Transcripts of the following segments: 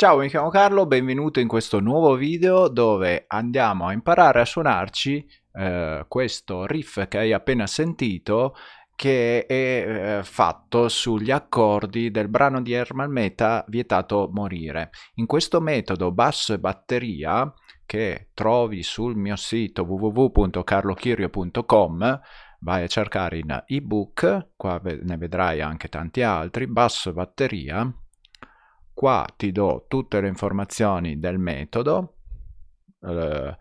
Ciao, mi chiamo Carlo, benvenuto in questo nuovo video dove andiamo a imparare a suonarci eh, questo riff che hai appena sentito che è eh, fatto sugli accordi del brano di Herman Meta Vietato Morire. In questo metodo basso e batteria che trovi sul mio sito www.carlochirio.com vai a cercare in ebook, qua ne vedrai anche tanti altri, basso e batteria qua ti do tutte le informazioni del metodo eh,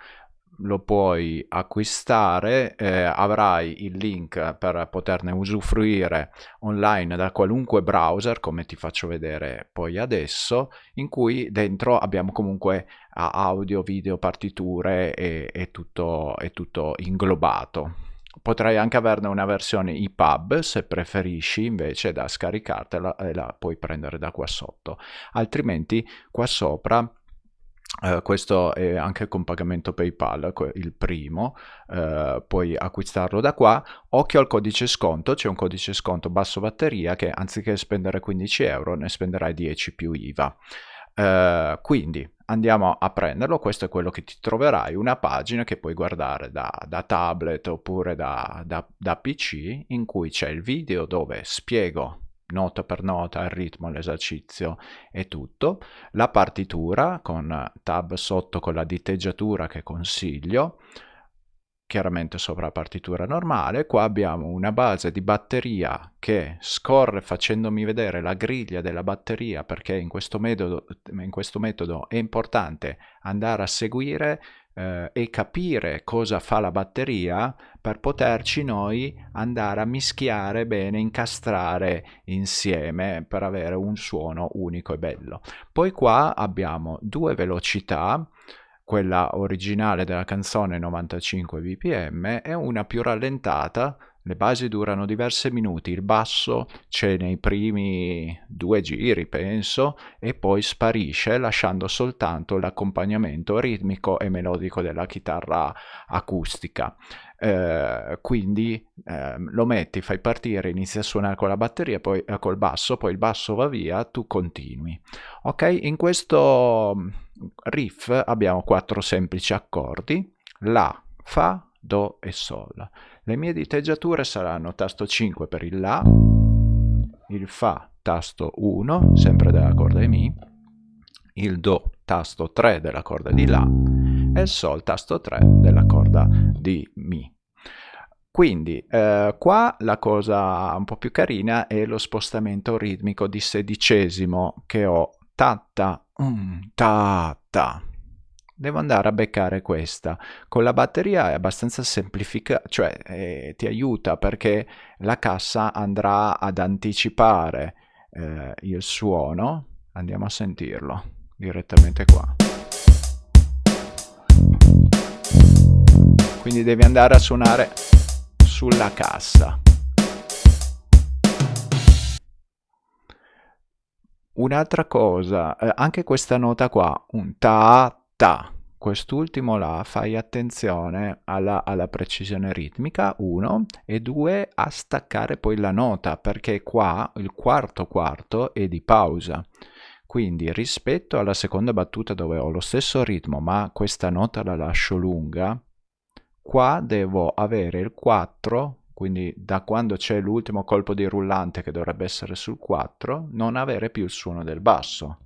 lo puoi acquistare, eh, avrai il link per poterne usufruire online da qualunque browser, come ti faccio vedere poi adesso, in cui dentro abbiamo comunque audio, video, partiture e, e, tutto, e tutto inglobato. Potrai anche averne una versione EPUB se preferisci invece da scaricartela e la puoi prendere da qua sotto. Altrimenti qua sopra Uh, questo è anche con pagamento PayPal, il primo, uh, puoi acquistarlo da qua. Occhio al codice sconto, c'è un codice sconto basso batteria che anziché spendere 15 euro ne spenderai 10 più IVA. Uh, quindi andiamo a prenderlo, questo è quello che ti troverai, una pagina che puoi guardare da, da tablet oppure da, da, da PC in cui c'è il video dove spiego nota per nota il ritmo, l'esercizio e tutto, la partitura con tab sotto con la diteggiatura che consiglio, chiaramente sopra la partitura normale. Qua abbiamo una base di batteria che scorre facendomi vedere la griglia della batteria perché in questo metodo, in questo metodo è importante andare a seguire eh, e capire cosa fa la batteria per poterci noi andare a mischiare bene, incastrare insieme per avere un suono unico e bello. Poi qua abbiamo due velocità quella originale della canzone 95 bpm e una più rallentata le basi durano diversi minuti, il basso c'è nei primi due giri, penso, e poi sparisce lasciando soltanto l'accompagnamento ritmico e melodico della chitarra acustica. Eh, quindi eh, lo metti, fai partire, inizi a suonare con la batteria, poi eh, col basso, poi il basso va via, tu continui. Ok, in questo riff abbiamo quattro semplici accordi, La, Fa, Do e Sol. Le mie diteggiature saranno tasto 5 per il La, il Fa tasto 1, sempre della corda di Mi, il Do tasto 3 della corda di La e il Sol tasto 3 della corda di Mi. Quindi eh, qua la cosa un po' più carina è lo spostamento ritmico di sedicesimo che ho tatta, um, tatta. Devo andare a beccare questa. Con la batteria è abbastanza semplificata, cioè eh, ti aiuta perché la cassa andrà ad anticipare eh, il suono. Andiamo a sentirlo direttamente qua. Quindi devi andare a suonare sulla cassa. Un'altra cosa, eh, anche questa nota qua, un ta ta, quest'ultimo là fai attenzione alla, alla, precisione ritmica, uno, e due, a staccare poi la nota, perché qua il quarto quarto è di pausa. Quindi rispetto alla seconda battuta dove ho lo stesso ritmo, ma questa nota la lascio lunga, qua devo avere il 4 quindi da quando c'è l'ultimo colpo di rullante che dovrebbe essere sul 4, non avere più il suono del basso.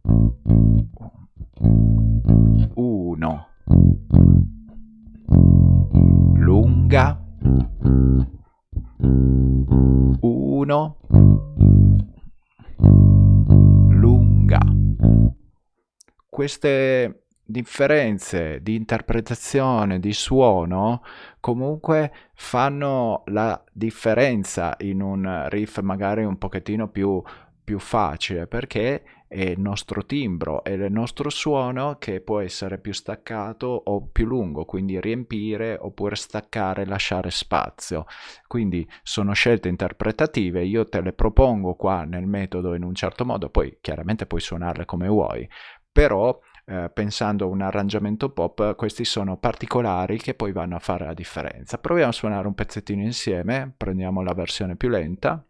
Queste differenze di interpretazione, di suono, comunque fanno la differenza in un riff magari un pochettino più, più facile perché è il nostro timbro, è il nostro suono che può essere più staccato o più lungo, quindi riempire oppure staccare, lasciare spazio. Quindi sono scelte interpretative, io te le propongo qua nel metodo in un certo modo, poi chiaramente puoi suonarle come vuoi, però eh, pensando a un arrangiamento pop questi sono particolari che poi vanno a fare la differenza. Proviamo a suonare un pezzettino insieme, prendiamo la versione più lenta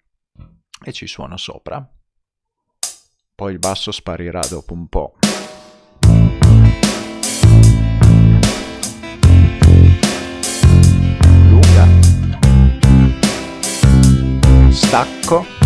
e ci suono sopra. Poi il basso sparirà dopo un po'. Lunga. Stacco.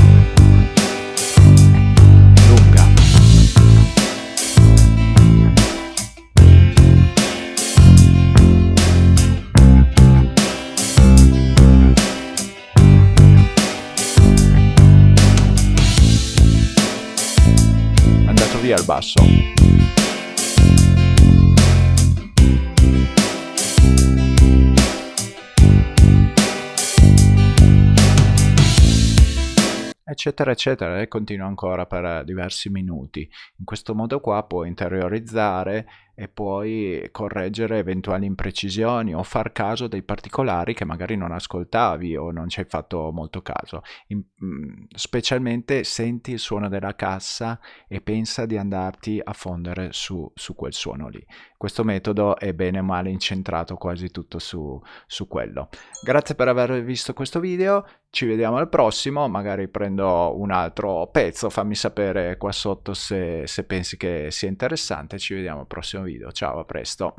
Via il basso. eccetera eccetera e continua ancora per diversi minuti in questo modo qua puoi interiorizzare e puoi correggere eventuali imprecisioni o far caso dei particolari che magari non ascoltavi o non ci hai fatto molto caso. In, mm, specialmente senti il suono della cassa e pensa di andarti a fondere su, su quel suono lì. Questo metodo è bene o male incentrato quasi tutto su, su quello. Grazie per aver visto questo video, ci vediamo al prossimo, magari prendo un altro pezzo, fammi sapere qua sotto se, se pensi che sia interessante, ci vediamo al prossimo video. Ciao, a presto.